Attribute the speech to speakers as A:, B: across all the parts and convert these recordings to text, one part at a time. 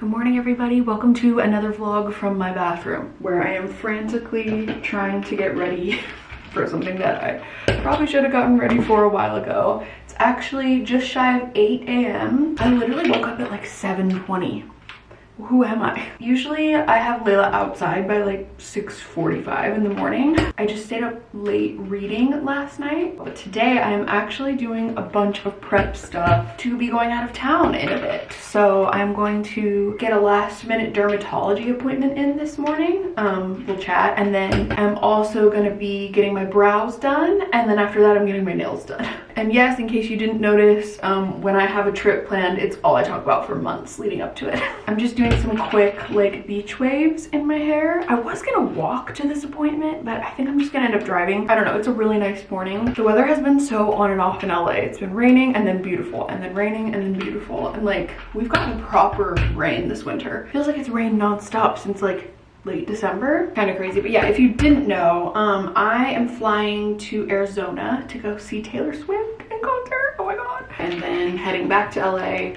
A: Good morning everybody, welcome to another vlog from my bathroom where I am frantically trying to get ready for something that I probably should have gotten ready for a while ago. It's actually just shy of 8 a.m. I literally woke up at like 7.20 who am I? Usually I have Layla outside by like 6.45 in the morning. I just stayed up late reading last night, but today I am actually doing a bunch of prep stuff to be going out of town in a bit. So I'm going to get a last minute dermatology appointment in this morning. Um, we'll chat. And then I'm also gonna be getting my brows done. And then after that, I'm getting my nails done. And yes, in case you didn't notice, um, when I have a trip planned, it's all I talk about for months leading up to it. I'm just doing some quick like beach waves in my hair. I was gonna walk to this appointment, but I think I'm just gonna end up driving. I don't know, it's a really nice morning. The weather has been so on and off in LA. It's been raining and then beautiful and then raining and then beautiful. And like, we've gotten proper rain this winter. Feels like it's rained nonstop since like late December. Kind of crazy, but yeah, if you didn't know, um, I am flying to Arizona to go see Taylor Swift in concert. Oh my God. And then heading back to LA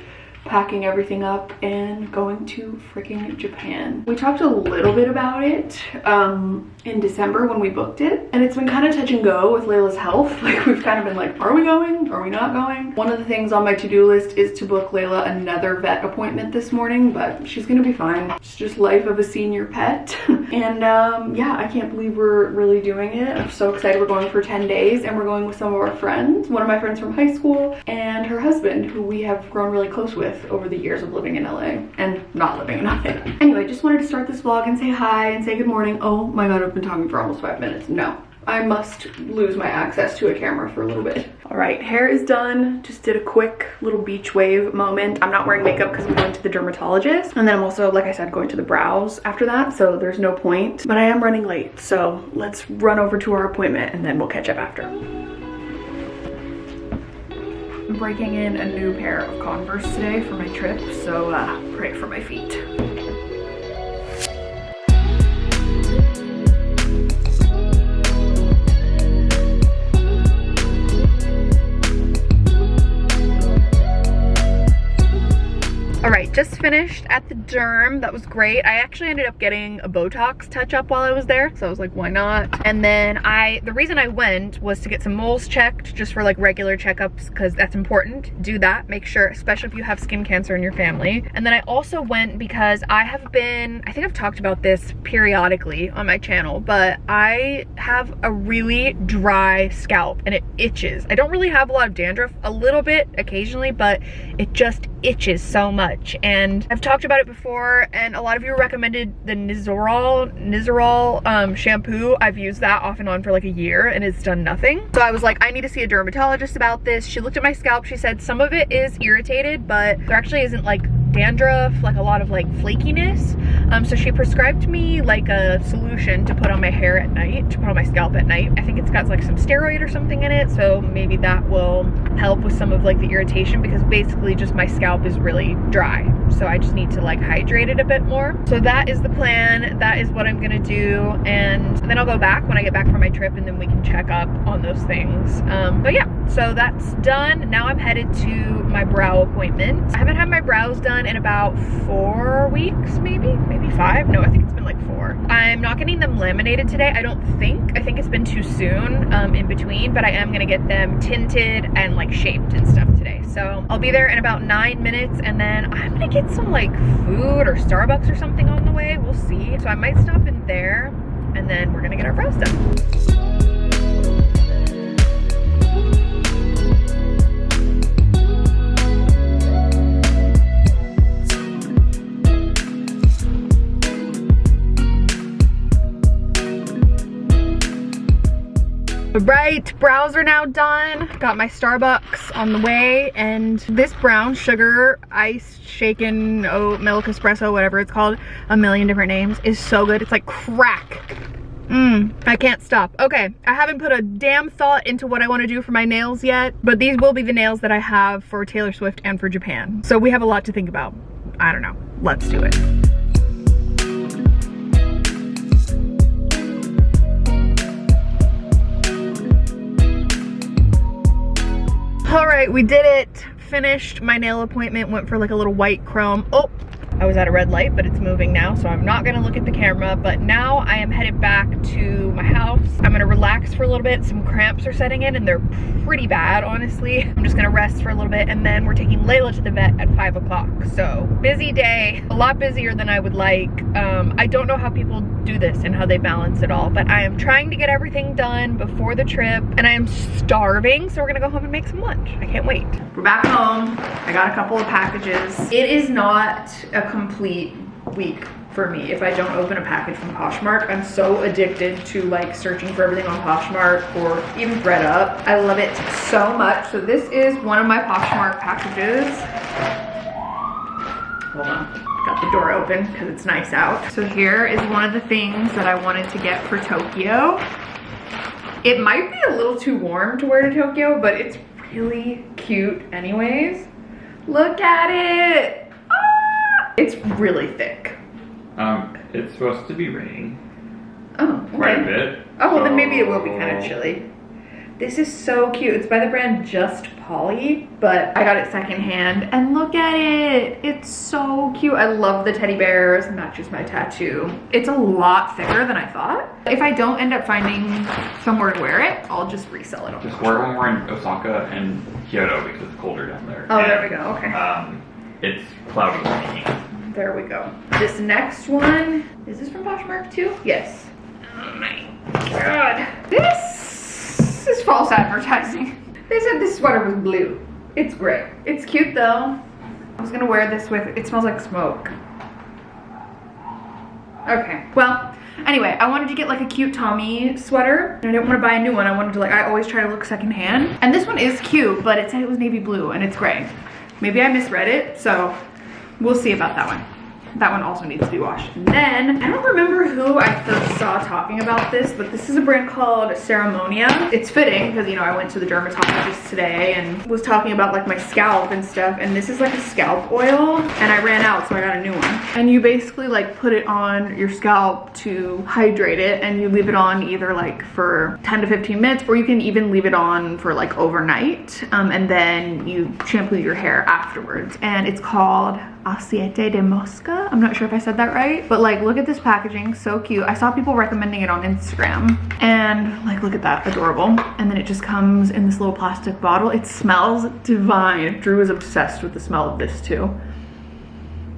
A: packing everything up and going to freaking Japan. We talked a little bit about it um, in December when we booked it and it's been kind of touch and go with Layla's health. Like we've kind of been like, are we going? Are we not going? One of the things on my to-do list is to book Layla another vet appointment this morning, but she's gonna be fine. It's just life of a senior pet. and um, yeah, I can't believe we're really doing it. I'm so excited. We're going for 10 days and we're going with some of our friends. One of my friends from high school and her husband who we have grown really close with with over the years of living in LA and not living in LA. Anyway, just wanted to start this vlog and say hi and say good morning. Oh my god, I've been talking for almost five minutes. No, I must lose my access to a camera for a little bit. All right, hair is done. Just did a quick little beach wave moment. I'm not wearing makeup because I'm going to the dermatologist. And then I'm also, like I said, going to the brows after that. So there's no point, but I am running late. So let's run over to our appointment and then we'll catch up after breaking in a new pair of Converse today for my trip, so uh, pray for my feet. Finished at the derm. That was great. I actually ended up getting a Botox touch up while I was there. So I was like, why not? And then I, the reason I went was to get some moles checked just for like regular checkups because that's important. Do that, make sure, especially if you have skin cancer in your family. And then I also went because I have been, I think I've talked about this periodically on my channel, but I have a really dry scalp and it itches. I don't really have a lot of dandruff, a little bit occasionally, but it just itches so much and I've talked about it before and a lot of you recommended the Nizoral Nizoral um, shampoo. I've used that off and on for like a year and it's done nothing. So I was like I need to see a dermatologist about this. She looked at my scalp. She said some of it is irritated but there actually isn't like dandruff, like a lot of like flakiness. Um, so she prescribed me like a solution to put on my hair at night, to put on my scalp at night. I think it's got like some steroid or something in it. So maybe that will help with some of like the irritation because basically just my scalp is really dry. So I just need to like hydrate it a bit more. So that is the plan. That is what I'm gonna do. And then I'll go back when I get back from my trip and then we can check up on those things. Um, but yeah, so that's done. Now I'm headed to my brow appointment. I haven't had my brows done done in about four weeks, maybe, maybe five. No, I think it's been like four. I'm not getting them laminated today. I don't think, I think it's been too soon um, in between, but I am gonna get them tinted and like shaped and stuff today. So I'll be there in about nine minutes and then I'm gonna get some like food or Starbucks or something on the way. We'll see. So I might stop in there and then we're gonna get our brows done. Right, brows are now done. Got my Starbucks on the way and this brown sugar ice shaken oat milk espresso, whatever it's called, a million different names, is so good. It's like crack. Mmm, I can't stop. Okay, I haven't put a damn thought into what I want to do for my nails yet, but these will be the nails that I have for Taylor Swift and for Japan. So we have a lot to think about. I don't know. Let's do it. All right we did it. Finished. My nail appointment went for like a little white chrome. Oh I was at a red light, but it's moving now, so I'm not gonna look at the camera. But now I am headed back to my house. I'm gonna relax for a little bit. Some cramps are setting in and they're pretty bad, honestly. I'm just gonna rest for a little bit and then we're taking Layla to the vet at five o'clock. So busy day, a lot busier than I would like. Um, I don't know how people do this and how they balance it all, but I am trying to get everything done before the trip and I am starving. So we're gonna go home and make some lunch. I can't wait. We're back home. I got a couple of packages. It is not a complete week for me if I don't open a package from Poshmark. I'm so addicted to like searching for everything on Poshmark or even thredUP. I love it so much. So this is one of my Poshmark packages. Hold on. Got the door open because it's nice out. So here is one of the things that I wanted to get for Tokyo. It might be a little too warm to wear to Tokyo, but it's really cute anyways. Look at it. It's really thick.
B: Um, it's supposed to be raining.
A: Oh, okay.
B: Quite a bit.
A: Oh, well then maybe it will be kind of chilly. This is so cute. It's by the brand Just Polly, but I got it secondhand. And look at it. It's so cute. I love the teddy bears. Matches my tattoo. It's a lot thicker than I thought. If I don't end up finding somewhere to wear it, I'll just resell it.
B: Just wear it when we're in Osaka and Kyoto because it's colder down there.
A: Oh,
B: and,
A: there we go. Okay.
B: Um, it's cloudy and rainy.
A: There we go. This next one, is this from Poshmark too? Yes. Oh my god. This is false advertising. They said this sweater was blue. It's gray. It's cute though. I was gonna wear this with, it smells like smoke. Okay, well, anyway, I wanted to get like a cute Tommy sweater. I didn't want to buy a new one. I wanted to like, I always try to look secondhand. And this one is cute, but it said it was navy blue and it's gray. Maybe I misread it, so we'll see about that one. That one also needs to be washed. And then, I don't remember who I first saw talking about this, but this is a brand called Ceremonia. It's fitting because, you know, I went to the dermatologist today and was talking about like my scalp and stuff. And this is like a scalp oil and I ran out, so I got a new one. And you basically like put it on your scalp to hydrate it and you leave it on either like for 10 to 15 minutes or you can even leave it on for like overnight. Um, and then you shampoo your hair afterwards. And it's called Aceite de Moska. I'm not sure if I said that right, but like look at this packaging, so cute. I saw people recommending it on Instagram and like look at that, adorable. And then it just comes in this little plastic bottle. It smells divine. Drew is obsessed with the smell of this too.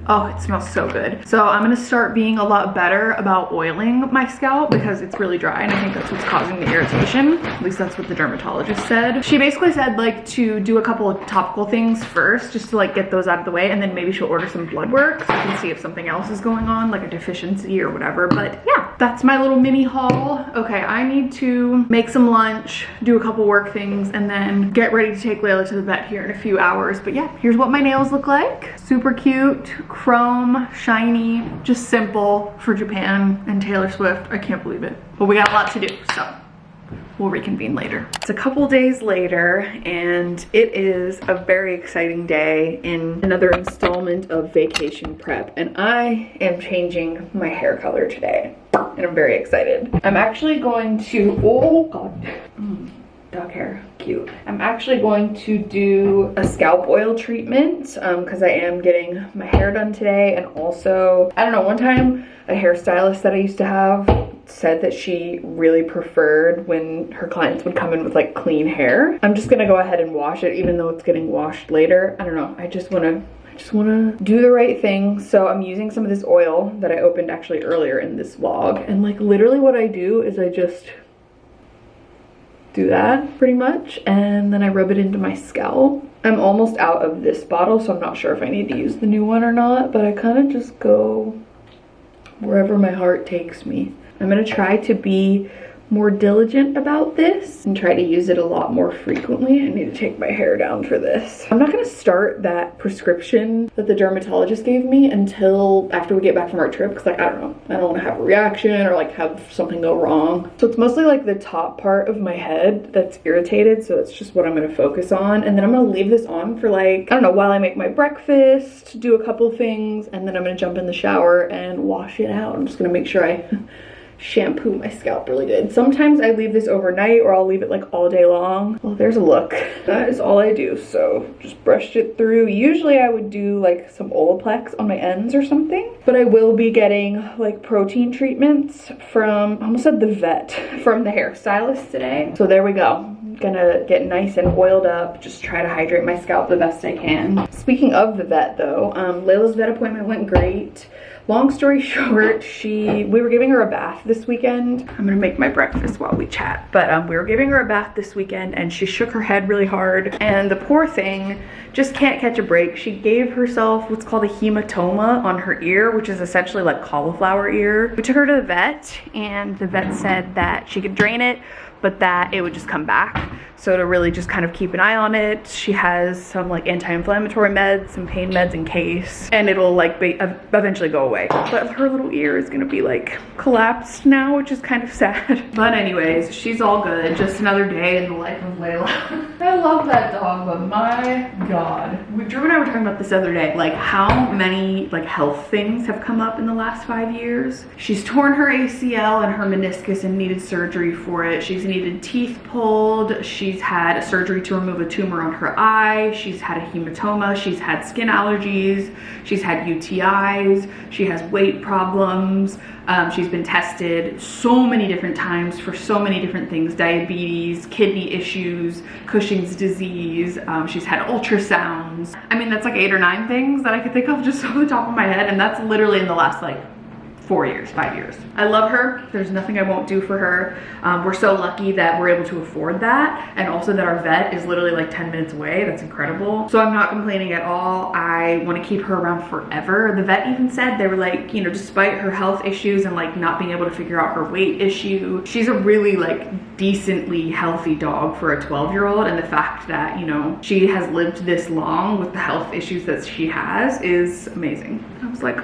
A: Oh, it smells so good. So I'm gonna start being a lot better about oiling my scalp because it's really dry and I think that's what's causing the irritation. At least that's what the dermatologist said. She basically said like to do a couple of topical things first just to like get those out of the way and then maybe she'll order some blood work so I can see if something else is going on like a deficiency or whatever. But yeah, that's my little mini haul. Okay, I need to make some lunch, do a couple work things and then get ready to take Layla to the vet here in a few hours. But yeah, here's what my nails look like. Super cute chrome, shiny, just simple for Japan and Taylor Swift. I can't believe it. But we got a lot to do, so we'll reconvene later. It's a couple days later and it is a very exciting day in another installment of vacation prep and I am changing my hair color today and I'm very excited. I'm actually going to, oh god. Mm dog hair cute. I'm actually going to do a scalp oil treatment because um, i am getting my hair done today. And also i don't know one time a hairstylist that i used to have said that she really preferred when her clients would come in with like clean hair. I'm just gonna go ahead and wash it even though it's getting washed later. I don't know. I just want to I just want to do the right thing. So I'm using some of this oil that I opened actually earlier in this vlog. And like literally what I do is I just do that pretty much and then I rub it into my scalp. I'm almost out of this bottle so I'm not sure if I need to use the new one or not but I kind of just go wherever my heart takes me. I'm going to try to be more diligent about this and try to use it a lot more frequently. I need to take my hair down for this. I'm not gonna start that prescription that the dermatologist gave me until after we get back from our trip because like, I don't know, I don't wanna have a reaction or like have something go wrong. So it's mostly like the top part of my head that's irritated. So it's just what I'm gonna focus on. And then I'm gonna leave this on for like, I don't know, while I make my breakfast, do a couple things, and then I'm gonna jump in the shower and wash it out. I'm just gonna make sure I shampoo my scalp really good. Sometimes I leave this overnight or I'll leave it like all day long. Well, there's a look. That is all I do. So just brushed it through. Usually I would do like some Olaplex on my ends or something, but I will be getting like protein treatments from, I almost said the vet, from the hairstylist today. So there we go gonna get nice and oiled up just try to hydrate my scalp the best i can speaking of the vet though um layla's vet appointment went great long story short she we were giving her a bath this weekend. I'm gonna make my breakfast while we chat. But um, we were giving her a bath this weekend and she shook her head really hard. And the poor thing just can't catch a break. She gave herself what's called a hematoma on her ear which is essentially like cauliflower ear. We took her to the vet and the vet said that she could drain it but that it would just come back. So to really just kind of keep an eye on it, she has some like anti-inflammatory meds, some pain meds in case, and it'll like be, eventually go away. But her little ear is gonna be like collapsed now, which is kind of sad. But anyways, she's all good. Just another day in the life of Layla. I love that dog, but my God. Drew and I were talking about this other day, like how many like health things have come up in the last five years. She's torn her ACL and her meniscus and needed surgery for it. She's needed teeth pulled. She's had surgery to remove a tumor on her eye. She's had a hematoma. She's had skin allergies. She's had UTIs. She has weight problems. Um, she's been tested so many different times for so many different things, diabetes, kidney issues, Cushing's disease. Um, she's had ultrasounds. I mean, that's like eight or nine things that I could think of just off the top of my head. And that's literally in the last like four years, five years. I love her. There's nothing I won't do for her. Um, we're so lucky that we're able to afford that. And also that our vet is literally like 10 minutes away. That's incredible. So I'm not complaining at all. I want to keep her around forever. The vet even said they were like, you know, despite her health issues and like not being able to figure out her weight issue, she's a really like decently healthy dog for a 12 year old. And the fact that, you know, she has lived this long with the health issues that she has is amazing. I was like,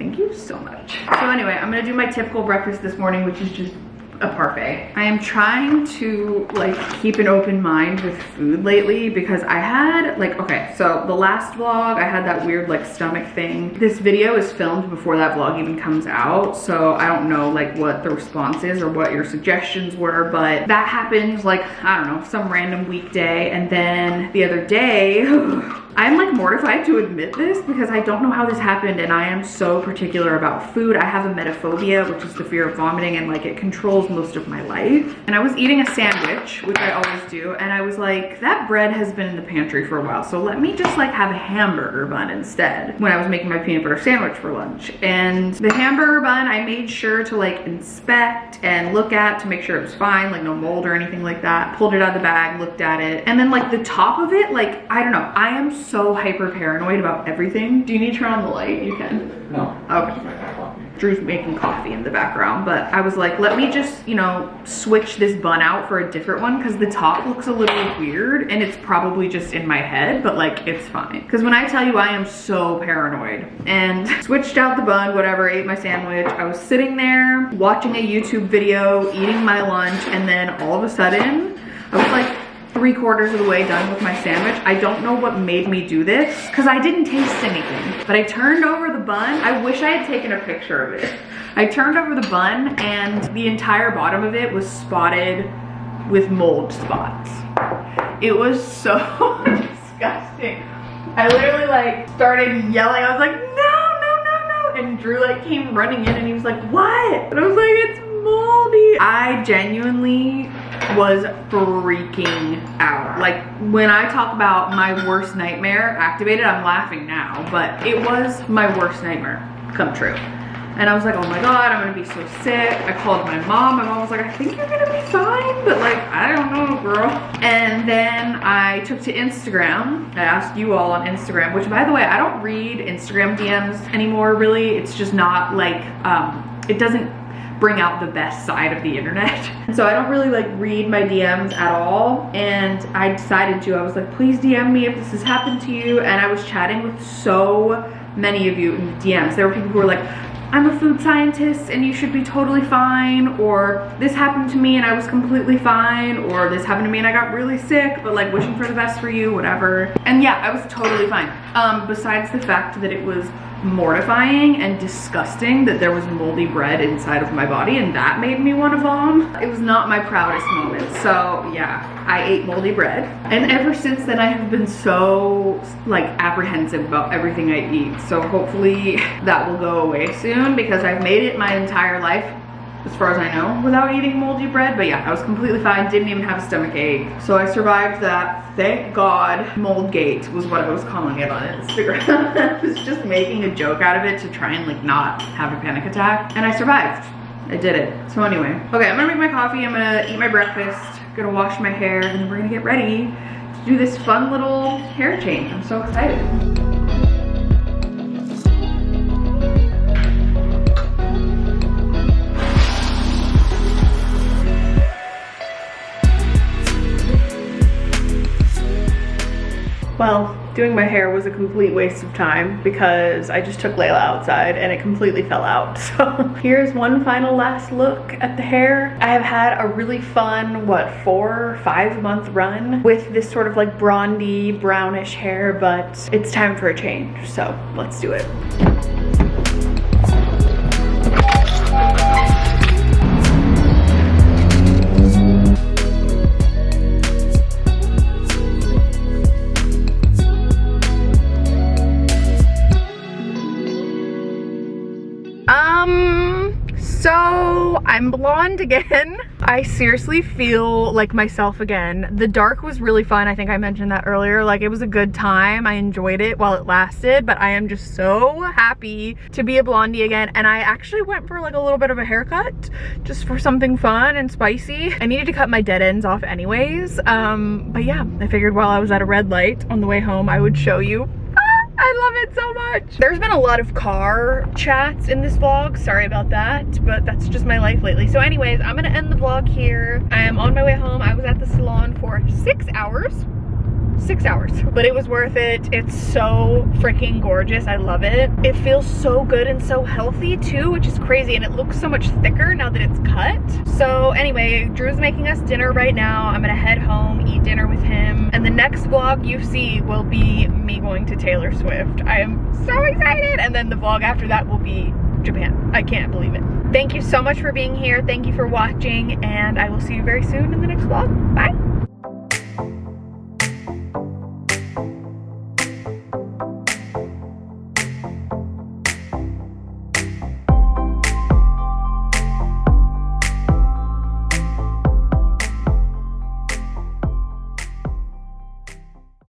A: Thank you so much. So anyway, I'm gonna do my typical breakfast this morning, which is just a parfait. I am trying to like keep an open mind with food lately because I had like, okay, so the last vlog, I had that weird like stomach thing. This video is filmed before that vlog even comes out. So I don't know like what the response is or what your suggestions were, but that happened like, I don't know, some random weekday. And then the other day, I'm like mortified to admit this because I don't know how this happened and I am so particular about food. I have emetophobia, which is the fear of vomiting and like it controls most of my life. And I was eating a sandwich, which I always do, and I was like, that bread has been in the pantry for a while, so let me just like have a hamburger bun instead when I was making my peanut butter sandwich for lunch. And the hamburger bun, I made sure to like inspect and look at to make sure it was fine, like no mold or anything like that. Pulled it out of the bag, looked at it, and then like the top of it, like, I don't know, I am so hyper paranoid about everything. Do you need to turn on the light? You can.
B: No.
A: Okay. Drew's making coffee in the background, but I was like, let me just, you know, switch this bun out for a different one because the top looks a little weird and it's probably just in my head, but like it's fine. Because when I tell you I am so paranoid and switched out the bun, whatever, ate my sandwich. I was sitting there watching a YouTube video, eating my lunch, and then all of a sudden I was like, three quarters of the way done with my sandwich. I don't know what made me do this because I didn't taste anything. But I turned over the bun. I wish I had taken a picture of it. I turned over the bun and the entire bottom of it was spotted with mold spots. It was so disgusting. I literally like started yelling. I was like, no, no, no, no. And Drew like came running in and he was like, what? And I was like, it's moldy. I genuinely was freaking out. Like when I talk about my worst nightmare activated, I'm laughing now, but it was my worst nightmare come true. And I was like, oh my God, I'm gonna be so sick. I called my mom. My mom was like, I think you're gonna be fine, but like, I don't know, girl. And then I took to Instagram. I asked you all on Instagram, which by the way, I don't read Instagram DMs anymore, really. It's just not like, um, it doesn't bring out the best side of the internet. so I don't really like read my DMs at all. And I decided to, I was like, please DM me if this has happened to you. And I was chatting with so many of you in the DMs. There were people who were like, I'm a food scientist and you should be totally fine or this happened to me and I was completely fine or this happened to me and I got really sick but like wishing for the best for you whatever and yeah I was totally fine um besides the fact that it was mortifying and disgusting that there was moldy bread inside of my body and that made me want to vom. It was not my proudest moment. So yeah, I ate moldy bread. And ever since then I have been so like apprehensive about everything I eat. So hopefully that will go away soon because I've made it my entire life as far as I know, without eating moldy bread. But yeah, I was completely fine, didn't even have a stomach ache. So I survived that, thank God. Moldgate was what I was calling it on Instagram. I was just making a joke out of it to try and like not have a panic attack. And I survived. I did it. So anyway, okay, I'm gonna make my coffee, I'm gonna eat my breakfast, gonna wash my hair, and then we're gonna get ready to do this fun little hair change. I'm so excited. Doing my hair was a complete waste of time because I just took Layla outside and it completely fell out. So here's one final last look at the hair. I have had a really fun, what, four, five month run with this sort of like blondie, brownish hair, but it's time for a change. So let's do it. I'm blonde again. I seriously feel like myself again. The dark was really fun. I think I mentioned that earlier. Like it was a good time. I enjoyed it while it lasted, but I am just so happy to be a blondie again. And I actually went for like a little bit of a haircut just for something fun and spicy. I needed to cut my dead ends off anyways. Um, but yeah, I figured while I was at a red light on the way home, I would show you I love it so much. There's been a lot of car chats in this vlog. Sorry about that, but that's just my life lately. So anyways, I'm gonna end the vlog here. I am on my way home. I was at the salon for six hours six hours but it was worth it it's so freaking gorgeous i love it it feels so good and so healthy too which is crazy and it looks so much thicker now that it's cut so anyway drew's making us dinner right now i'm gonna head dinner with him. And the next vlog you see will be me going to taylor swift. I am so excited. And then the vlog after that will be japan. I can't believe it. Thank you so much for being here. Thank you for watching. And i will see you very soon in the next vlog. Bye